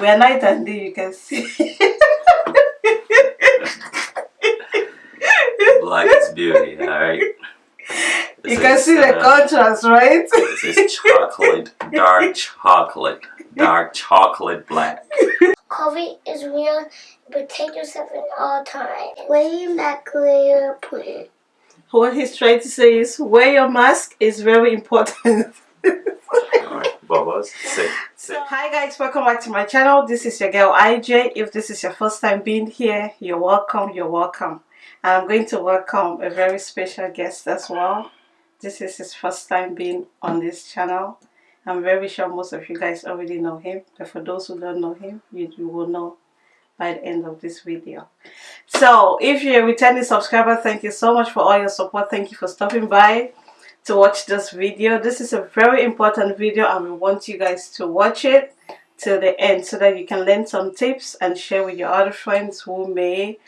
We are night and day, you can see. Black is beauty, alright? You can see the uh, contrast, right? This is chocolate, dark chocolate, dark chocolate black. COVID is real. Protect yourself at all times. Wear that clear plan. What he's trying to say is wear your mask is very important. Sit, sit. Hi guys, welcome back to my channel. This is your girl IJ. If this is your first time being here, you're welcome, you're welcome. And I'm going to welcome a very special guest as well. This is his first time being on this channel. I'm very sure most of you guys already know him, but for those who don't know him, you, you will know by the end of this video. So, if you're a returning subscriber, thank you so much for all your support. Thank you for stopping by to watch this video. This is a very important video and we want you guys to watch it till the end so that you can learn some tips and share with your other friends who may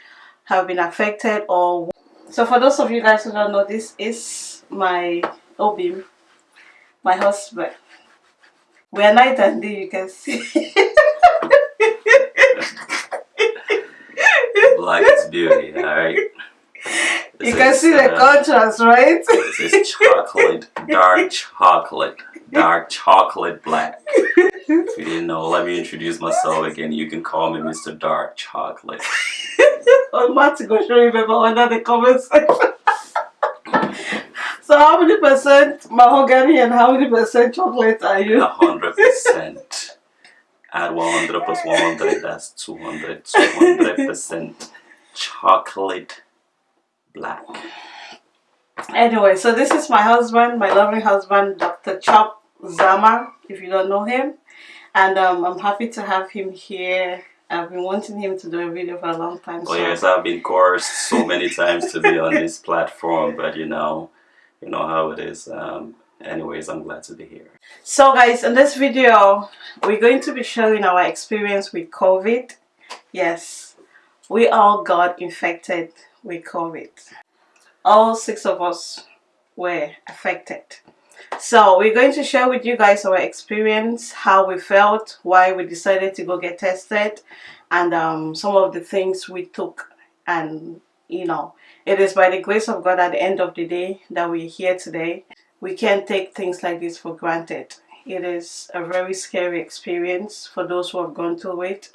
have been affected or so for those of you guys who don't know this is my Obim my husband we are night and day you can see Black beauty, alright? You can see the uh, contrast right This is chocolate, dark chocolate, dark chocolate black. If you didn't know, let me introduce myself again. You can call me Mr. Dark Chocolate. I'm about to go show you remember under the comment section so how many percent mahogany and how many percent chocolate are you A hundred percent. Add 100 plus 100, that's 200. 200% chocolate black. Anyway, so this is my husband, my lovely husband, Dr. Chop Zama, if you don't know him. And um, I'm happy to have him here. I've been wanting him to do a video for a long time. Oh so yes, I've been coerced so many times to be on this platform, but you know, you know how it is. Um, anyways, I'm glad to be here. So guys, in this video, we're going to be sharing our experience with COVID. Yes, we all got infected with COVID. All six of us were affected. So we're going to share with you guys our experience, how we felt, why we decided to go get tested, and um, some of the things we took. And you know, it is by the grace of God at the end of the day that we're here today we can't take things like this for granted. It is a very scary experience for those who have gone through it.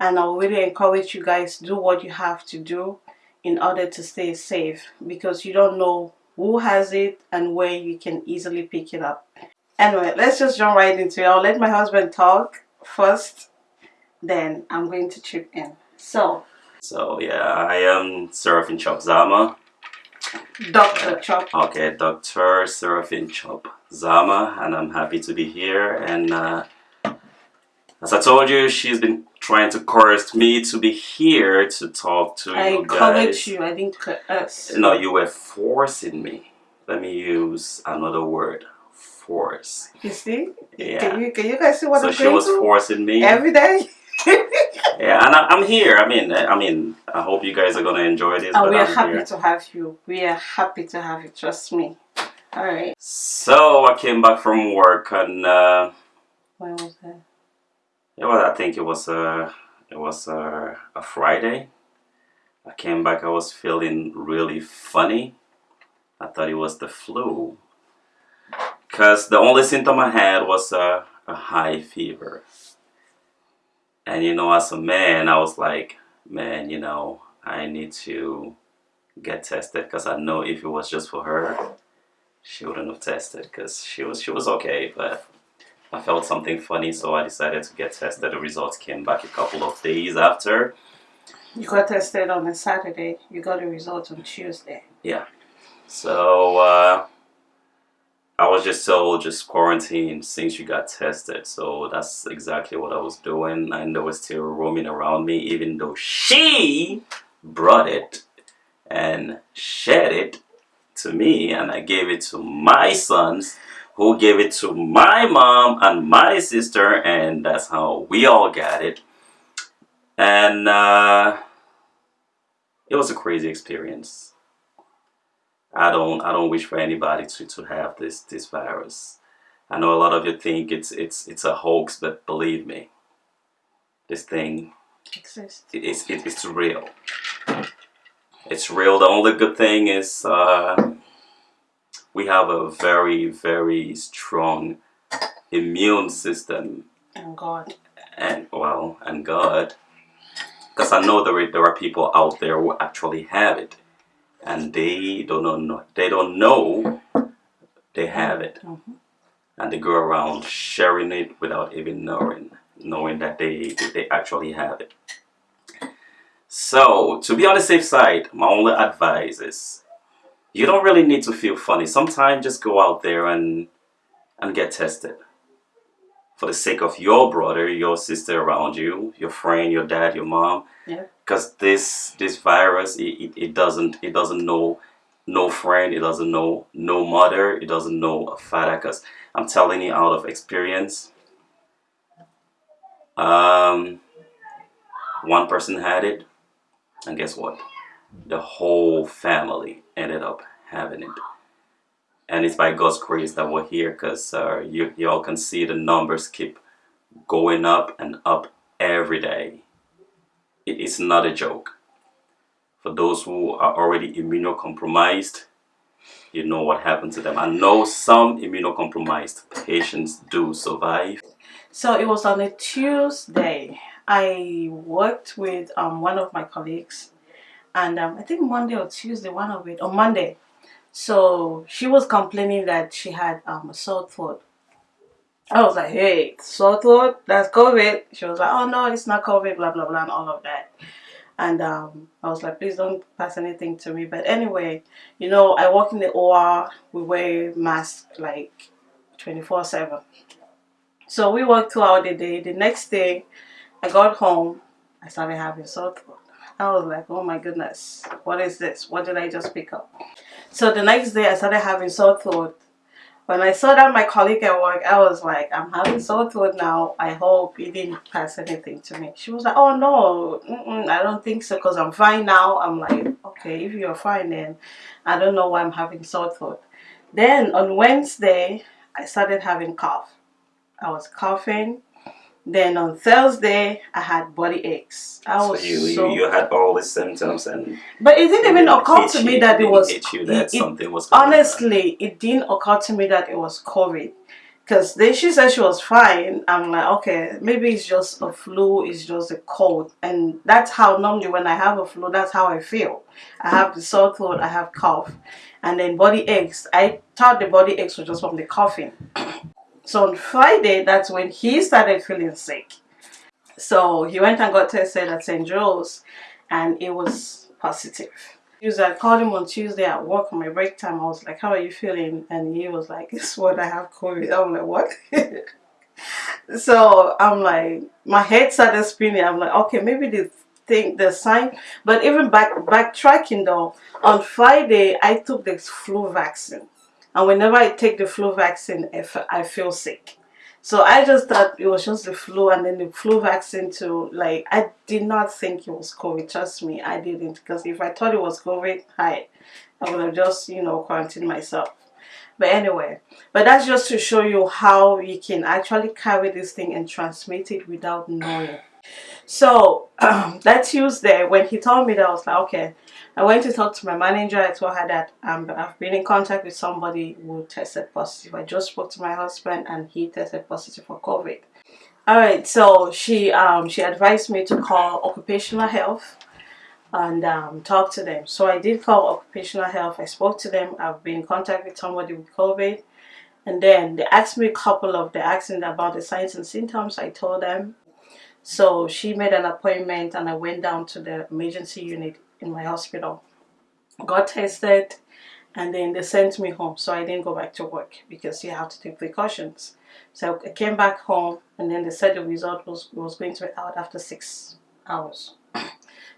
And I really encourage you guys do what you have to do in order to stay safe because you don't know who has it and where you can easily pick it up. Anyway, let's just jump right into it. I'll let my husband talk first, then I'm going to chip in. So, So yeah, I am Seraphin Chop Zama. Dr. Chop, Okay, Dr. Seraphin Chop Zama, and I'm happy to be here. And uh, as I told you, she's been trying to coerce me to be here to talk to I you guys. you, I didn't us. No, you were forcing me. Let me use another word. Force. You see? Yeah. Can you can you guys see what so I'm saying? So she was through forcing me. every day? yeah, and I, I'm here. I mean, I mean, I hope you guys are gonna enjoy this. and we are I'm happy here. to have you. We are happy to have you. Trust me. All right. So I came back from work and uh, When was that? Yeah, well, I think it was a it was a, a Friday. I came back. I was feeling really funny. I thought it was the flu, cause the only symptom I had was a, a high fever. And you know, as a man, I was like, man, you know, I need to get tested because I know if it was just for her, she wouldn't have tested because she was she was okay, but I felt something funny, so I decided to get tested. The results came back a couple of days after. You got tested on a Saturday. You got the results on Tuesday. Yeah. So uh, I was just so just quarantined since you got tested. So that's exactly what I was doing, and they was still roaming around me, even though she brought it and shared it to me, and I gave it to my sons, who gave it to my mom and my sister, and that's how we all got it. And uh, it was a crazy experience. I don't I don't wish for anybody to, to have this this virus. I know a lot of you think it's it's it's a hoax, but believe me, this thing Exists. it- it's it, it's real. It's real. The only good thing is uh, we have a very very strong immune system. And God. and well and God. Because I know there are, there are people out there who actually have it. And they don't know they don't know they have it. Mhm. and they go around sharing it without even knowing knowing that they they actually have it. So to be on the safe side my only advice is you don't really need to feel funny. Sometimes just go out there and and get tested. For the sake of your brother your sister around you your friend your dad your mom. Yeah. because this this virus it, it, it doesn't it doesn't know no friend it doesn't know no mother it doesn't know a father. Because i'm telling you out of experience um one person had it and guess what the whole family ended up having it. And it's by god's grace that we're here because uh, you, you all can see the numbers keep going up and up every day. It is not a joke. For those who are already immunocompromised you know what happened to them. I know some immunocompromised patients do survive. So it was on a Tuesday. I worked with um, one of my colleagues, and um, I think Monday or Tuesday, one of it, or Monday. So she was complaining that she had um, a sore throat. I was like, hey, sore throat, that's COVID. She was like, oh no, it's not COVID, blah, blah, blah, and all of that. And um, I was like, please don't pass anything to me. But anyway, you know, I work in the OR, we wear masks like 24 7. So we worked throughout the day. The next day, I got home. I started having sore throat. I was like, oh my goodness, what is this? What did I just pick up? So the next day, I started having sore throat. When I saw that my colleague at work, I was like, I'm having sore throat now. I hope he didn't pass anything to me. She was like, oh no, mm-mm, I don't think so because I'm fine now. I'm like, okay, if you're fine, then I don't know why I'm having sore throat. Then on Wednesday, I started having cough. I was coughing. Then on Thursday, I had body aches. I so was you, so, you you had all the symptoms and but it didn't even occur to you- me that it was. hit you that it- something was honestly, it didn't occur to me that it was COVID. Because then she said she was fine. I'm like, okay, maybe it's just a flu, it's just a cold. And that's how normally when I have a flu, that's how I feel. I have the sore throat, I have cough. And then body aches. I thought the body aches were just from the coughing. So on Friday, that's when he started feeling sick. So he went and got tested at St. Joe's and it was positive. I uh, called him on Tuesday at work on my break time. I was like, How are you feeling? And he was like, It's what I have COVID. I'm like, What? so I'm like, my head started spinning. I'm like, Okay, maybe the thing, the sign. But even back backtracking though, on Friday, I took the flu vaccine. And whenever I take the flu vaccine, I feel sick. So I just thought it was just the flu and then the flu vaccine too. Like I did not think it was COVID. Trust me, I didn't. Because if I thought it was COVID, hi, I would have just, you know, quarantined myself. But anyway, but that's just to show you how you can actually carry this thing and transmit it without knowing. So um, that Tuesday, when he told me that, I was like, okay. I went to talk to my manager. I told her that um, I've been in contact with somebody who tested positive. I just spoke to my husband and he tested positive for COVID. All right, so she um, she advised me to call occupational health and um, talk to them. So I did call occupational health. I spoke to them. I've been in contact with somebody with COVID. And then they asked me a couple of, they asked me about the signs and symptoms. I told them. So she made an appointment and I went down to the emergency unit in my hospital. Got tested and then they sent me home. So I didn't go back to work because you have to take precautions. So I came back home and then they said the result was, was going to be out after six hours.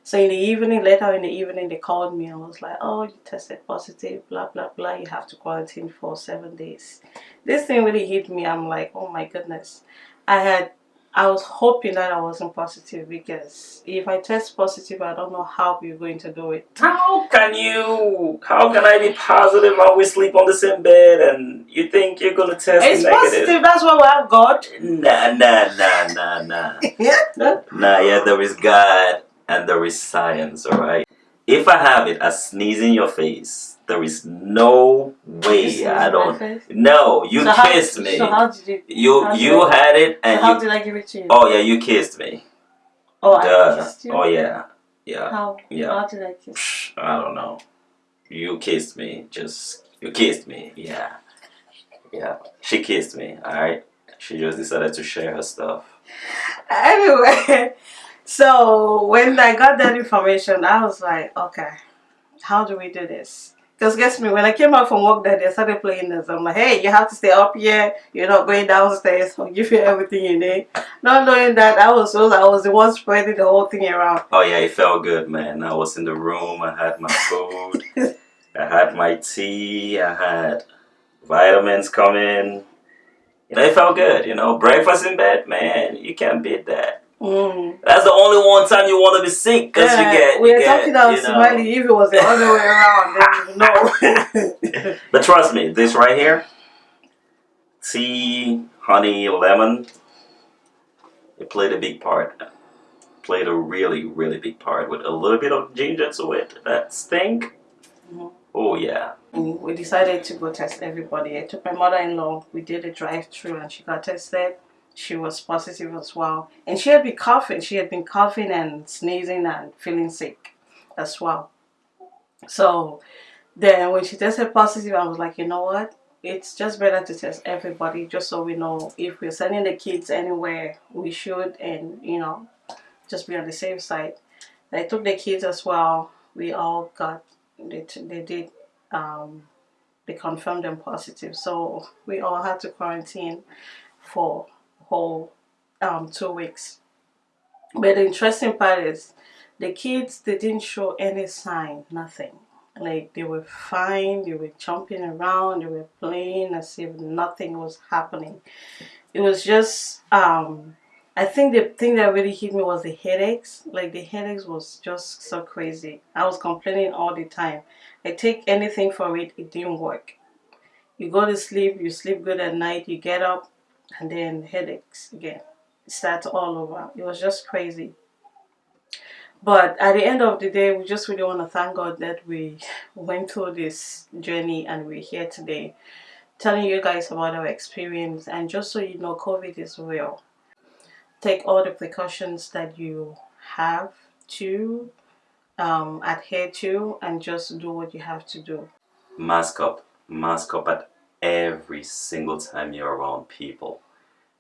So in the evening, later in the evening, they called me and was like, "Oh, you tested positive, blah blah blah. You have to quarantine for seven days." This thing really hit me. I'm like, "Oh my goodness!" I had I was hoping that I wasn't positive because if I test positive, I don't know how we're going to do it. How can you? How can I be positive and we sleep on the same bed and you think you're gonna test It's negative? positive. That's why we have God. Nah, nah, nah, nah, nah. Nah, yeah, there is God and there is science, alright? If I have it, I sneeze in your face. There is no way I don't. No, you so kissed how, me. So how did you? you did you I- had it So how you. did I give it to you? Oh yeah, you kissed me. Oh, I kissed you. Oh yeah, yeah. How? Yeah. How did I kiss? I don't know. You kissed me. Just you kissed me. Yeah, yeah. She kissed me. All right. She just decided to share her stuff. Anyway, so when I got that information, I was like, okay, how do we do this? Because guess me, when I came out from work that I started playing this. I'm like, hey, you have to stay up here. You're not going downstairs. I'll give you everything you need. Not knowing that I was I was the one spreading the whole thing around. Oh yeah, it felt good, man. I was in the room. I had my food. I had my tea. I had vitamins coming. You know, it felt good. You know, breakfast in bed, man. You can't beat that. Mm. That's the only one time you want to be sick because Yeah, you get. we get, talking about you know. Somali. If it was the other way around, then no. But trust me, this right here, tea, honey, lemon, it played a big part. Played a really, really big part with a little bit of ginger to it. That stink. Mhm. Oh yeah. We decided to go test everybody. I took my mother-in-law. We did a drive-through, and she got tested. She was positive as well, and she had been coughing. She had been coughing and sneezing and feeling sick as well. So then, when she tested positive, I was like, you know what? It's just better to test everybody, just so we know if we're sending the kids anywhere, we should, and you know, just be on the safe side. I took the kids as well. We all got they, they did um, they confirmed them positive. So we all had to quarantine for whole um, two weeks. But the interesting part is the kids they didn't show any sign, nothing. Like they were fine, they were jumping around, they were playing as if nothing was happening. It was just um I think the thing that really hit me was the headaches. Like the headaches was just so crazy. I was complaining all the time. I take anything for it, it didn't work. You go to sleep, you sleep good at night, you get up, and then headaches again. It starts all over. It was just crazy. But at the end of the day, we just really want to thank God that we went through this journey and we're here today telling you guys about our experience. And just so you know, COVID is real. Take all the precautions that you have to um, adhere to and just do what you have to do. Mask up. Mask up at every single time you're around people.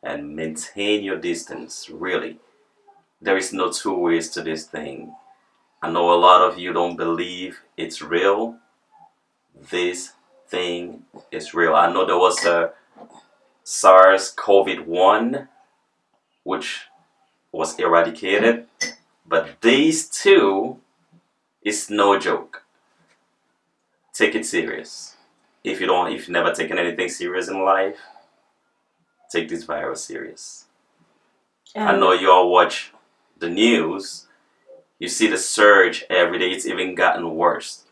And maintain your distance, really. There is no two ways to this thing. I know a lot of you don't believe it's real. This thing is real. I know there was a SARS COVID-1 which was eradicated, but these two is no joke. Take it serious. If you don't, if you've never taken anything serious in life, take this virus serious. I know you all watch the news. You see the surge every day. It's even gotten worse.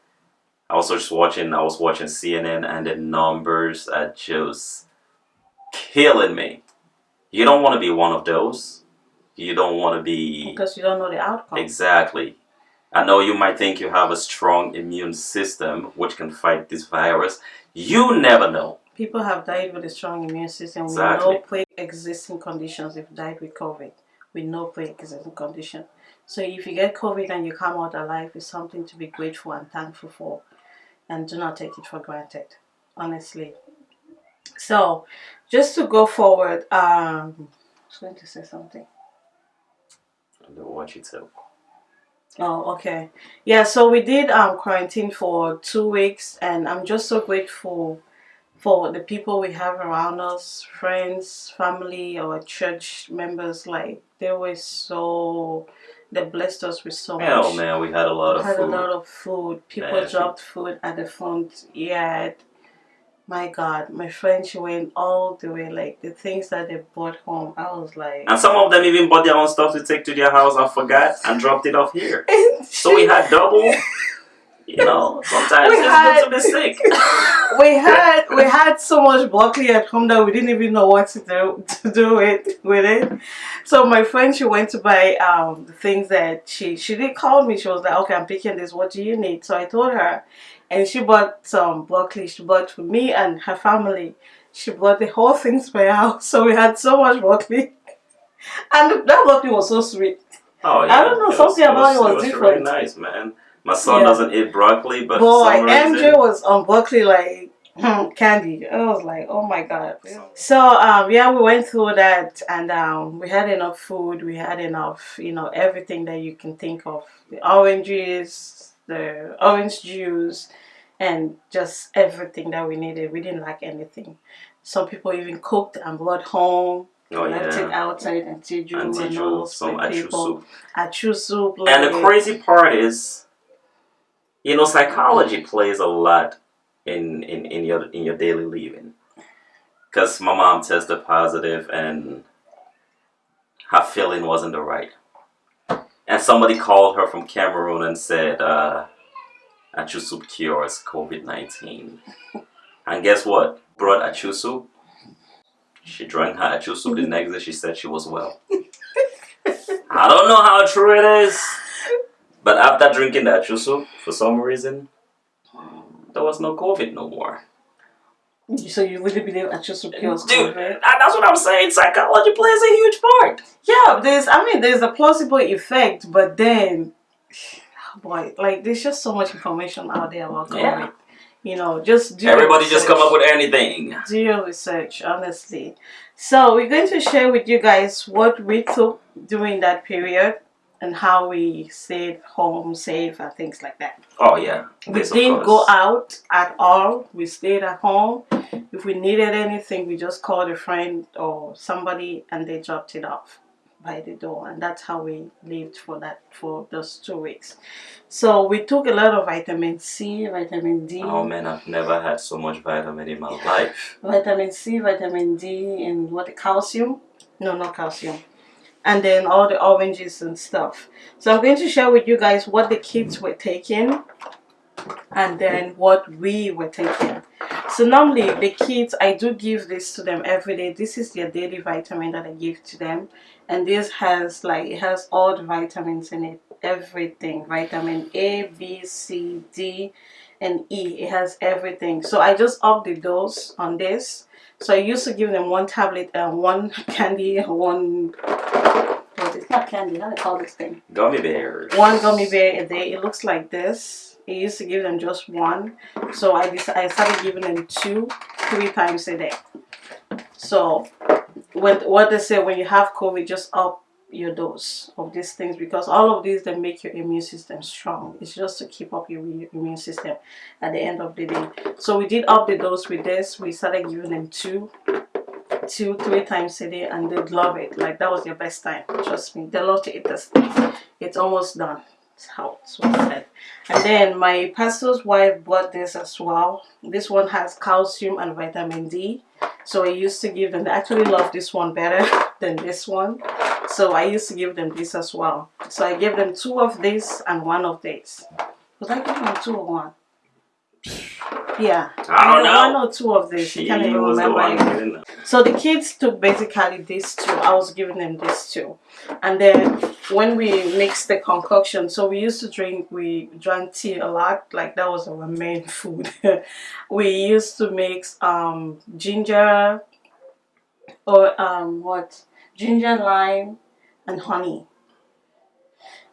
I was just watching. I was watching CNN, and the numbers are just killing me. You don't want to be one of those. You don't want to be because you don't know the outcome. Exactly. I know you might think you have a strong immune system which can fight this virus. You never know. People have died with a strong immune system. Exactly. We know pre-existing conditions. They've died with COVID. We know pre-existing condition. So if you get COVID and you come out alive, it's something to be grateful and thankful for, and do not take it for granted. Honestly. So, just to go forward, um, I was going to say something. I don't want you to. Oh, okay. Yeah, so we did um quarantine for two weeks, and I'm just so grateful for the people we have around us, friends, family, or church members. Like they were so, they blessed us with so Hell much. man, we had a lot We of had a food. lot of food. People Yeah, dropped food at the front yard. My God, my friend, she went all the way. Like the things that they brought home, I was like. And some of them even bought their own stuff to take to their house and forgot and dropped it off here. so we had double. You know, sometimes We it's had- good to be sick. we had we had so much broccoli at home that we didn't even know what to do to do it with it. So my friend she went to buy um the things that she she did call me. She was like, Okay, I'm picking this, what do you need? So I told her and she bought some broccoli. She bought for me and her family. She bought the whole thing to my house. So we had so much broccoli. And that broccoli was so sweet. Oh yeah. I don't know, something about it was Really different. nice, man. My son Yeah. doesn't eat broccoli, but Boy, for some reason, MJ was on broccoli like hmm, candy. I was like, oh my god. So um, yeah, we went through that, and um, we had enough food. We had enough, you know, everything that you can think of: the oranges, the orange juice, and just everything that we needed. We didn't lack anything. Some people even cooked and brought home. oh left it yeah, outside and tiju and, Auntie all some achu people. soup. Achu soup. And the like- crazy part is, you know, psychology plays a lot in in, in your in your daily living. Cause my mom tested positive and her feeling wasn't the right. And somebody called her from Cameroon and said, uh, Achu soup cures COVID nineteen. And guess what? Brought Achu soup. She drank her Achu soup. The next day, she said she was well. I don't know how true it is. But after drinking the Achu soup, for some reason, there was no COVID no more. So you really believe soup cures Dude, that- that's what I'm saying. Psychology plays a huge part. Yeah, there's I mean there's a placebo effect, but then boy, like there's just so much information out there about COVID. Yeah. You know, just do your Everybody just come up with anything. do your research, honestly. So we're going to share with you guys what we took during that period and how we stayed home safe and uh, things like that. Oh yeah. We This, of didn't go out at all. We stayed at home. If we needed anything, we just called a friend or somebody and they dropped it off by the door. And that's how we lived for that for those two weeks. So we took a lot of vitamin C, vitamin D, Oh man, I've never had so much vitamin in my life. vitamin C, vitamin D, and what calcium? No, not calcium. And then all the oranges and stuff. So I'm going to share with you guys what the kids were taking and then what we were taking. So normally the kids, I do give this to them every day. This is their daily vitamin that I give to them. And this has like, it has all the vitamins in it. Everything. Vitamin A, B, C, D, and E. It has everything. So I just up the dose on this. So I used to give them one tablet and one candy, one what is not candy, how do they call this thing? Gummy bears. One gummy bear a day. It looks like this. I used to give them just one. So I decided, I started giving them two, three times a day. So when what they say when you have COVID, just up your dose of these things because all of these they make your immune system strong. It's just to keep up your immune system at the end of the day. So we did up the dose with this. We started giving them two, two, three times a day, and they love it. Like that was their best time. Trust me, they love to eat this. It's almost done. It's how it's said. And then my pastor's wife bought this as well. This one has calcium and vitamin D. So I used to give them. They actually love this one better than this one. So I used to give them this as well. So I gave them two of this and one of this. Was I giving them two or one? Yeah. I don't know. One or two of this. She can't even the remember. one anymore. getting them. So the kids took basically this two. I was giving them this two. And then when we mixed the concoction, so we used to drink, we drank tea a lot. Like that was our main food. we used to mix um, ginger or um, what? Ginger, lime, and honey.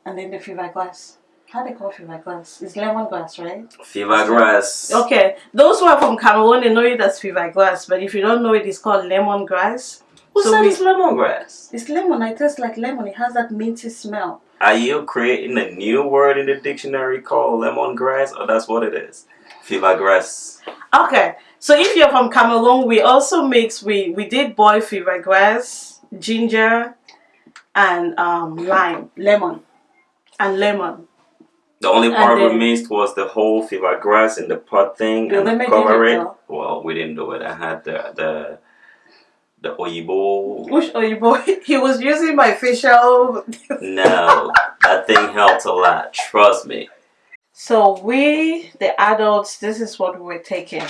And then the fever glass. How they call fever glass? It's lemon glass, right? Fever grass. Okay, those who are from Cameroon, they know it as fever grass, but if you don't know it, it's called lemon grass. Who So said we- it's lemongrass? It's lemon. It tastes like lemon. It has that minty smell. Are you creating a new word in the dictionary called lemongrass, or that's what it is? Fever grass. Okay, so if you're from Cameroon, we also mix. We we did boil fever grass, ginger, and um, lime, lemon, and lemon. The only part we missed was the whole fever grass in the pot thing The and cover it. though. Well, we didn't do it. I had the the the oyibo. Which Oyibo? He was using my facial. No, that thing helped a lot. Trust me. So we, the adults, this is what we were taking.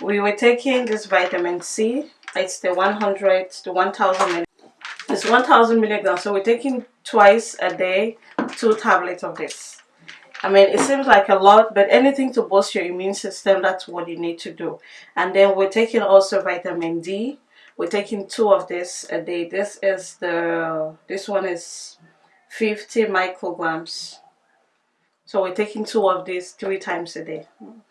We were taking this vitamin C. It's the 100, the 1000 milligrams. It's 1000 milligrams. So we're taking twice a day, two tablets of this. I mean, it seems like a lot, but anything to boost your immune system, that's what you need to do. And then we're taking also vitamin D. We're taking two of this a day. This is the, this one is 50 micrograms. So we're taking two of these three times a day.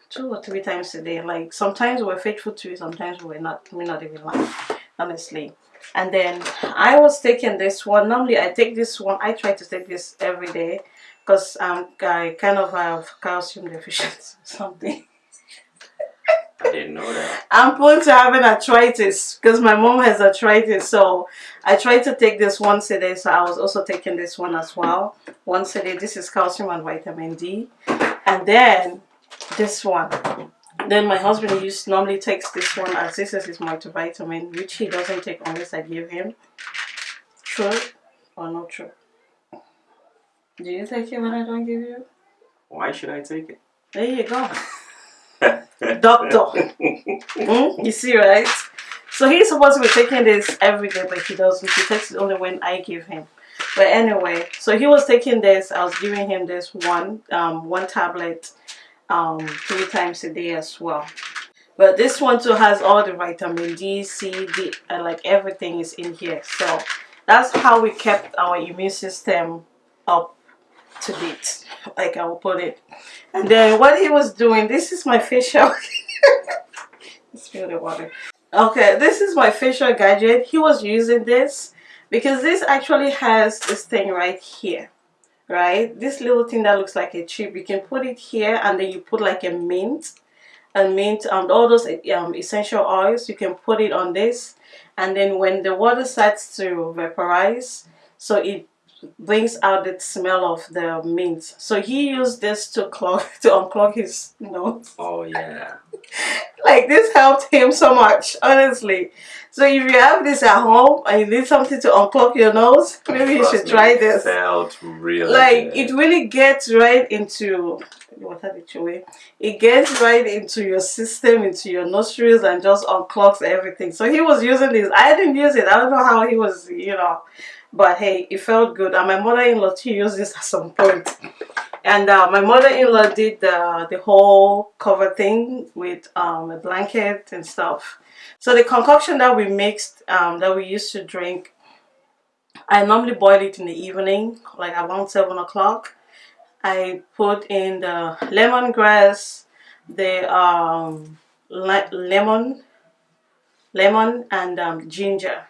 Two or three times a day. Like sometimes we're faithful to it, sometimes we're not. We're not even lying, honestly. And then I was taking this one. Normally I take this one. I try to take this every day because um, I kind of have calcium deficiency or something. I didn't know that. I'm prone to having arthritis because my mom has arthritis. So I try to take this once a day. So I was also taking this one as well. Once a day. This is calcium and vitamin D. And then this one. Then my husband used normally takes this one as this is his multivitamin, which he doesn't take unless I give him. True or not true? Do you take it when I don't give you? Why should I take it? There you go. Doctor. Mm, you see, right? So he's supposed to be taking this every day, but he doesn't. He takes it only when I give him. But anyway, so he was taking this. I was giving him this one, um, one tablet, um, three times a day as well. But this one too has all the vitamin D, C, D, and like everything is in here. So that's how we kept our immune system up to date, like I will put it. And then what he was doing, this is my facial. Spill the water. Okay, this is my facial gadget. He was using this because this actually has this thing right here. Right? This little thing that looks like a chip. You can put it here and then you put like a mint. And mint and all those um, essential oils, you can put it on this. And then when the water starts to vaporize, so it brings out the smell of the mint. So he used this to clog to unclog his nose. Oh yeah. Like this helped him so much, honestly. So if you have this at home and you need something to unclog your nose, maybe you should me, try it this. Felt really Like good. it really gets right into what are the way? It gets right into your system, into your nostrils, and just unclogs everything. So he was using this. I didn't use it. I don't know how he was, you know. But hey, it felt good. And my mother-in-law she used this at some point. And uh, my mother-in-law did the the whole cover thing with um, a blanket and stuff. So the concoction that we mixed, um, that we used to drink, I normally boil it in the evening, like around seven o'clock. I put in the lemongrass, the um, le lemon, lemon and um, ginger.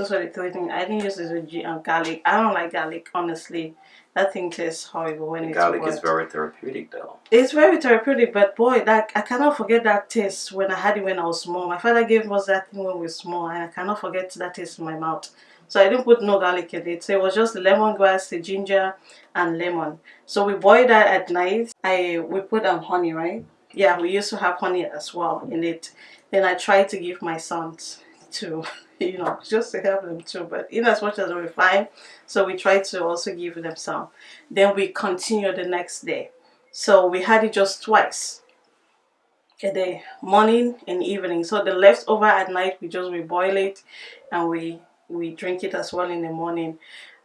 Those were the three things. I didn't use gi- um, garlic. I don't like garlic, honestly. That thing tastes horrible when it's Garlic is very therapeutic though. It's very therapeutic, but boy, that I cannot forget that taste when I had it when I was small. My father gave us that thing when we were small, and I cannot forget that taste in my mouth. So I didn't put no garlic in it. So it was just lemongrass, the ginger, and lemon. So we boil that at night. I we put um honey, right? Yeah, we used to have honey as well in it. Then I tried to give my sons to, you know, just to help them too. But in as much as we find, so we try to also give them some. Then we continue the next day. So we had it just twice a day, morning and evening. So the leftover at night, we just we boil it and we we drink it as well in the morning.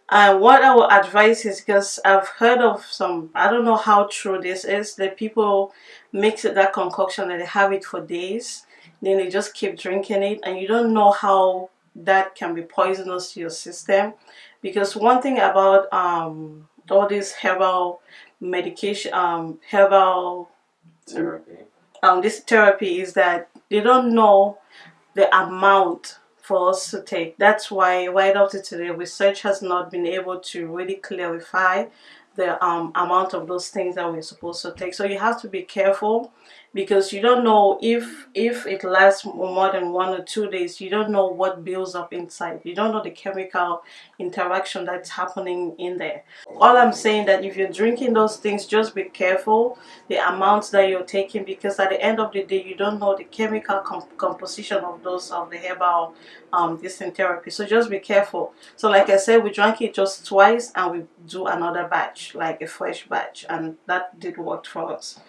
And what I would advise is because I've heard of some, I don't know how true this is, that people mix that concoction and they have it for days. Then they just keep drinking it and you don't know how that can be poisonous to your system. Because one thing about um, all this herbal medication, um, herbal Therapy. um, this therapy is that they don't know the amount for us to take. That's why right up to today, research has not been able to really clarify the um, amount of those things that we're supposed to take. So you have to be careful. because you don't know if if it lasts more than one or two days you don't know what builds up inside you don't know the chemical interaction that's happening in there all i'm saying that if you're drinking those things just be careful the amounts that you're taking because at the end of the day you don't know the chemical comp composition of those of the herbal um this therapy so just be careful so like i said we drank it just twice and we do another batch like a fresh batch and that did work for us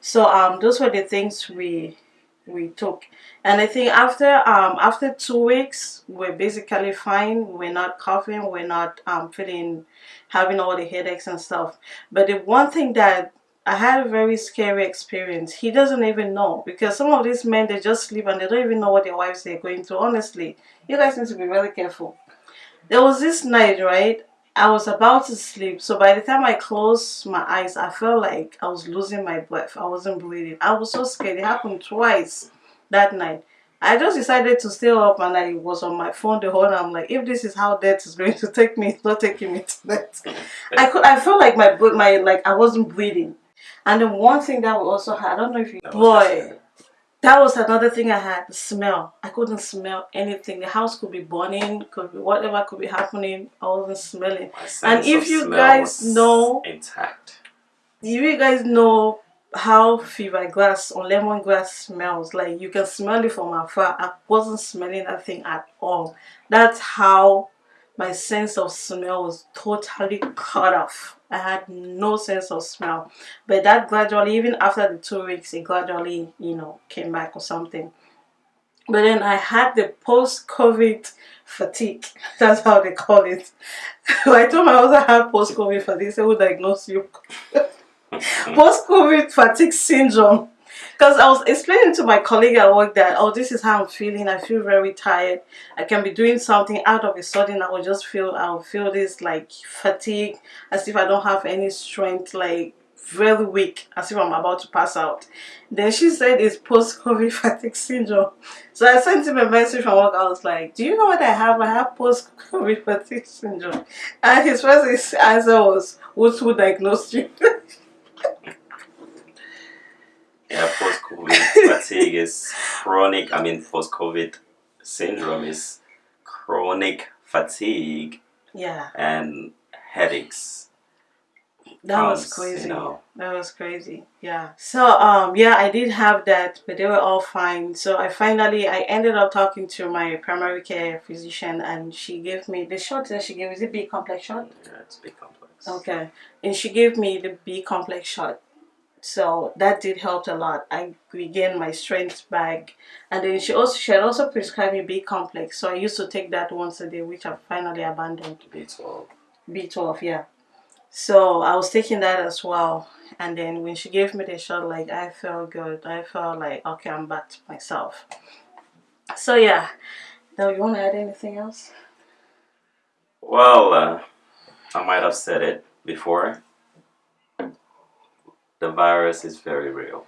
so um those were the things we we took and i think after um after two weeks we're basically fine we're not coughing we're not um feeling having all the headaches and stuff but the one thing that I had a very scary experience. He doesn't even know because some of these men they just sleep and they don't even know what their wives are going through. Honestly, you guys need to be really careful. There was this night, right? I was about to sleep. So by the time I closed my eyes, I felt like I was losing my breath. I wasn't breathing. I was so scared. It happened twice that night. I just decided to stay up and I was on my phone the whole time. I'm like, if this is how death is going to take me, it's not taking me to death. I could I felt like my my like I wasn't breathing. And then one thing that we also had, I don't know if you boy that was another thing I had, the smell. I couldn't smell anything. The house could be burning, could be whatever could be happening. I wasn't smelling. And if you guys know intact. If you guys know how fever grass or lemongrass smells, like you can smell it from afar. I wasn't smelling that thing at all. That's how my sense of smell was totally cut off. I had no sense of smell. But that gradually, even after the two weeks, it gradually, you know, came back or something. But then I had the post-COVID fatigue. That's how they call it. I told my husband I had post-COVID fatigue. They would diagnose you. post-COVID fatigue syndrome because I was explaining to my colleague at work that oh this is how I'm feeling. I feel very tired. I can be doing something out of a sudden I will just feel I'll feel this like fatigue as if I don't have any strength like very weak as if I'm about to pass out. Then she said it's post-covid fatigue syndrome. So I sent him a message from work. I was like do you know what I have? I have post-covid fatigue syndrome. And his first answer was who's who diagnosed you Yeah, post-COVID fatigue is chronic. I mean, post-COVID syndrome is chronic fatigue. Yeah. And headaches. That was crazy. You know. That was crazy. Yeah. So um yeah, I did have that, but they were all fine. So I finally I ended up talking to my primary care physician, and she gave me the shot that she gave. Is it B complex shot? Yeah, it's B complex. Okay, and she gave me the B complex shot so that did help a lot. I regained my strength back. And then she also she had also prescribed me B complex. So I used to take that once a day which I finally abandoned. B12 B12 yeah. So I was taking that as well. And then when she gave me the shot like I felt good. I felt like okay I'm back to myself. So yeah. Now you want to add anything else? Well uh, I might have said it before the virus is very real.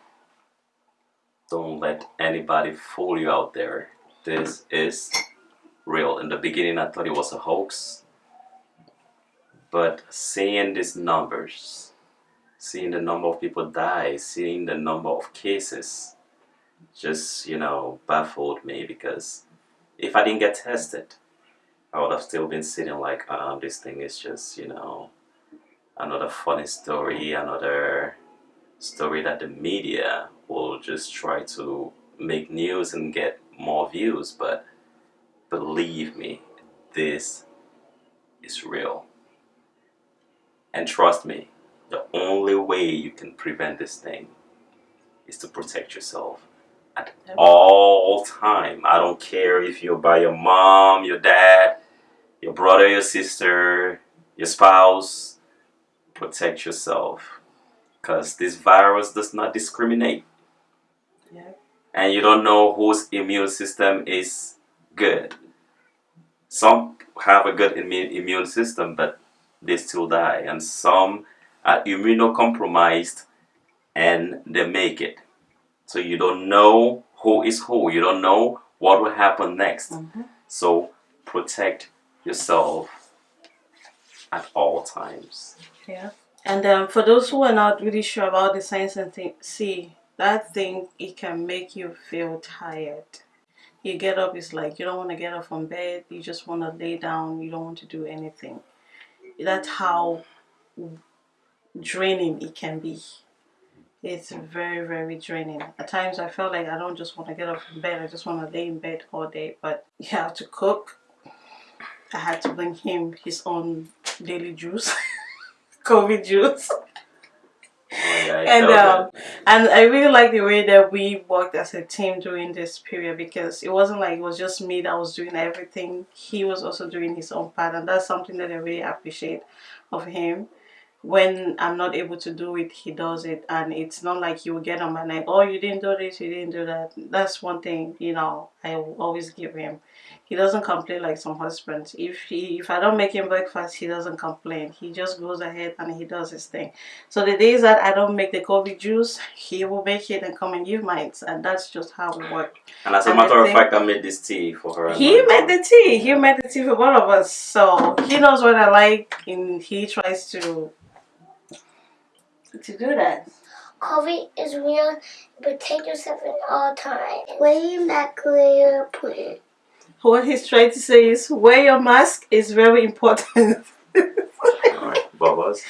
Don't let anybody fool you out there. This is real. In the beginning, I thought it was a hoax. But seeing these numbers, seeing the number of people die, seeing the number of cases, just, you know, baffled me because if I didn't get tested, I would have still been sitting like, um, this thing is just, you know, another funny story, another story that the media will just try to make news and get more views but believe me this is real. And trust me the only way you can prevent this thing is to protect yourself at all time. I don't care if you're by your mom your dad your brother your sister your spouse. Protect yourself because this virus does not discriminate. Yeah. And you don't know whose immune system is good. Some have a good immune system, but they still die. And some are immunocompromised and they make it. So you don't know who is who. You don't know what will happen next. Mm -hmm. So protect yourself at all times. Yeah. And um, for those who are not really sure about the science and see, that thing it can make you feel tired. You get up it's like you don't want to get up from bed you just want to lay down you don't want to do anything. That's how draining it can be. It's very very draining. At times i felt like i don't just want to get up from bed i just want to lay in bed all day but you have to cook. I had to bring him his own daily juice covid juice Oh, and um, and I really like the way that we worked as a team during this period because it wasn't like it was just me that was doing everything. He was also doing his own part, and that's something that I really appreciate of him. When I'm not able to do it, he does it, and it's not like he will get on my neck. Oh, you didn't do this, you didn't do that. That's one thing, you know. I will always give him he doesn't complain like some husbands. If he if i don't make him breakfast he doesn't complain. He just goes ahead and he does his thing. So the days that i don't make the covid juice he will make it and come and give mine. And that's just how we work and as a and matter of fact i made this tea for her he made the tea. He made the tea for both of us. So he knows what i like and he tries to to do that. COVID is real, protect yourself at all times. Wear your mask where you're put what he's trying to say is wear your mask is very important. Alright, Bubbles.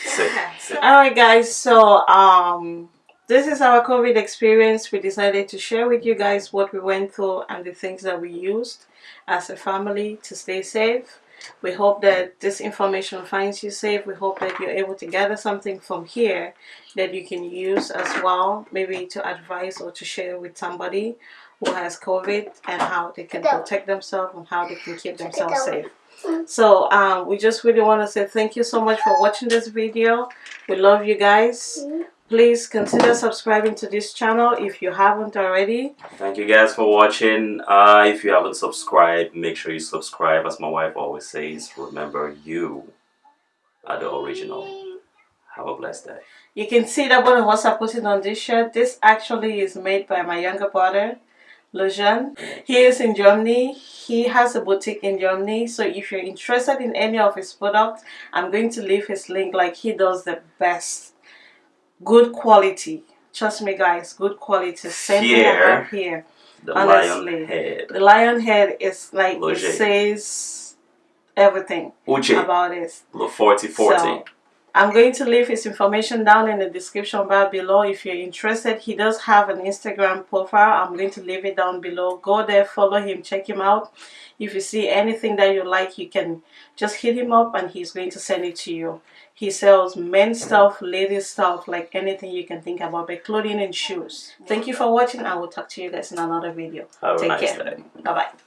Alright guys, so um this is our COVID experience. We decided to share with you guys what we went through and the things that we used as a family to stay safe. We hope that this information finds you safe. We hope that you're able to gather something from here that you can use as well, maybe to advise or to share with somebody who has COVID and how they can protect themselves and how they can keep themselves safe. So um, we just really want to say thank you so much for watching this video. We love you guys. Please consider subscribing to this channel if you haven't already. Thank you guys for watching. Uh, if you haven't subscribed, make sure you subscribe. As my wife always says, remember you are the original. Have a blessed day. You can see that one of us are putting on this shirt. This actually is made by my younger brother. Lejeune. He is in Germany. He has a boutique in Germany. So if you're interested in any of his products, I'm going to leave his link. Like he does the best. Good quality. Trust me guys, good quality. Same here, thing I have here. The Honestly. lion head. The lion head is like it says everything Uche. about it. The 40 40. So, I'm going to leave his information down in the description bar below if you're interested. He does have an Instagram profile. I'm going to leave it down below. Go there, follow him, check him out. If you see anything that you like, you can just hit him up and he's going to send it to you. He sells men's stuff, ladies stuff, like anything you can think about, but clothing and shoes. Thank you for watching. I will talk to you guys in another video. Have a Take nice care. Bye-bye.